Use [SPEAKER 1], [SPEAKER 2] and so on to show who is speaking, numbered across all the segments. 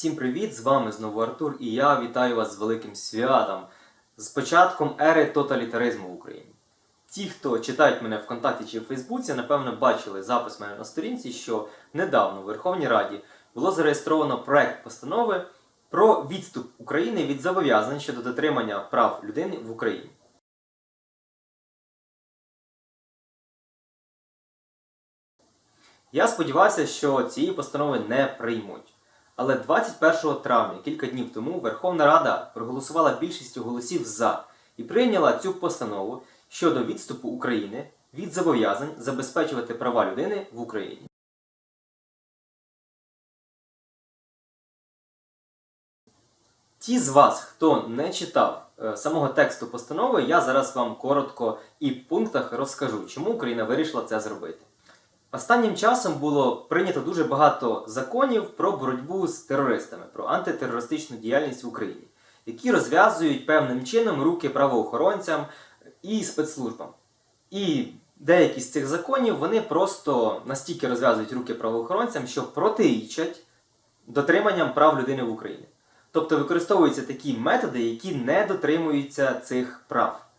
[SPEAKER 1] Всім привіт! З вами знову Артур і я вітаю вас з великим святом, з початком ери тоталітаризму в Україні. Ті, хто читають мене ВКонтакті чи в Фейсбуці, напевно, бачили запис мене на сторінці, що недавно в Верховній Раді було зареєстровано проект постанови про відступ України від зобов'язань щодо дотримання прав людини в Україні. Я сподівався, що цієї постанови не приймуть. Але 21 травня, кілька днів тому, Верховна Рада проголосувала більшістю голосів за і прийняла цю постанову щодо відступу України від зобов'язань забезпечувати права людини в Україні. Ті з вас, хто не читав е, самого тексту постанови, я зараз вам коротко і в пунктах розкажу, чому Україна вирішила це зробити. Останнім часом було прийнято дуже багато законів про боротьбу з терористами, про антитерористичну діяльність в Україні, які розв'язують певним чином руки правоохоронцям і спецслужбам. І деякі з цих законів вони просто настільки розв'язують руки правоохоронцям, що протирічать дотриманням прав людини в Україні. Тобто використовуються такі методи, які не дотримуються цих прав.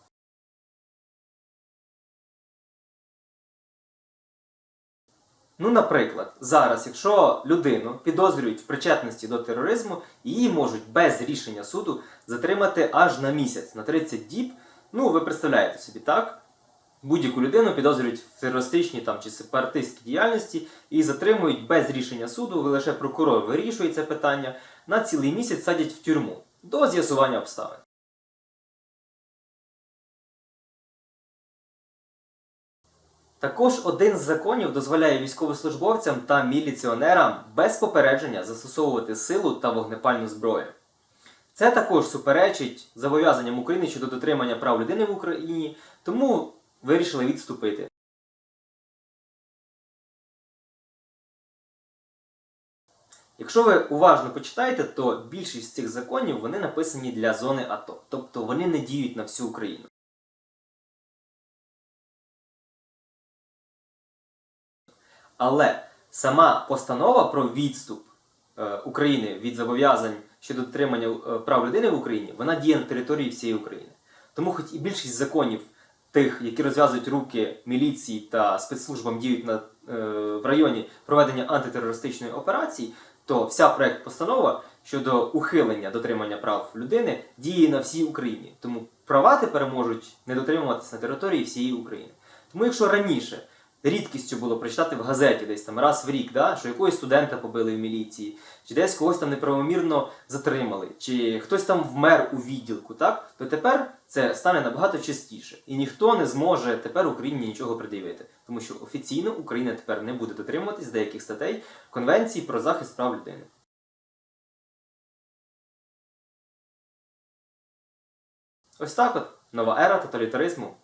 [SPEAKER 1] Ну, наприклад, зараз, якщо людину підозрюють в причетності до тероризму, її можуть без рішення суду затримати аж на місяць, на 30 діб. Ну, ви представляєте собі, так? Будь-яку людину підозрюють в терористичній там, чи сепаратистській діяльності і затримують без рішення суду, лише прокурор вирішує це питання, на цілий місяць садять в тюрму до з'ясування обставин. Також один з законів дозволяє військовослужбовцям та міліціонерам без попередження застосовувати силу та вогнепальну зброю. Це також суперечить зобов'язанням України щодо дотримання прав людини в Україні, тому вирішили відступити. Якщо ви уважно почитаєте, то більшість цих законів вони написані для зони АТО, тобто вони не діють на всю Україну. Але сама постанова про відступ е, України від зобов'язань щодо дотримання е, прав людини в Україні, вона діє на території всієї України. Тому, хоч і більшість законів, тих, які розв'язують руки міліції та спецслужбам діють на, е, в районі проведення антитерористичної операції, то вся проект постанова щодо ухилення дотримання прав людини діє на всій Україні. Тому права тепер можуть не дотримуватися на території всієї України. Тому, якщо раніше рідкістю було прочитати в газеті десь там раз в рік, да, що якогось студента побили в міліції, чи десь когось там неправомірно затримали, чи хтось там вмер у відділку, так, то тепер це стане набагато частіше. І ніхто не зможе тепер Україні нічого пред'явити. Тому що офіційно Україна тепер не буде дотримуватись деяких статей Конвенції про захист прав людини. Ось так от нова ера тоталітаризму.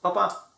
[SPEAKER 1] Па-па!